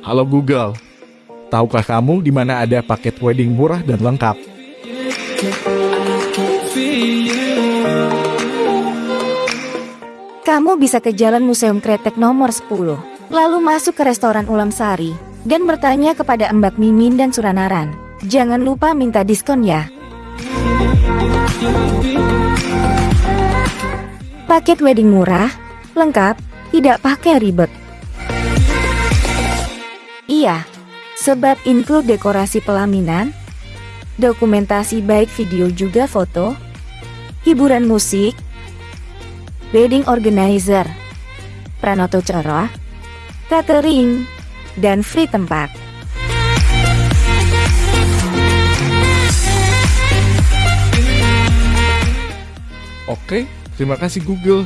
Halo Google, tahukah kamu di mana ada paket wedding murah dan lengkap? Kamu bisa ke Jalan Museum Kretek nomor 10, lalu masuk ke restoran Ulam Sari, dan bertanya kepada Mbak Mimin dan Suranaran. Jangan lupa minta diskon ya. Paket wedding murah, lengkap, tidak pakai ribet. Iya, sebab include dekorasi pelaminan, dokumentasi baik video juga foto, hiburan musik, wedding organizer, pranoto cerah, catering, dan free tempat. Oke, terima kasih Google.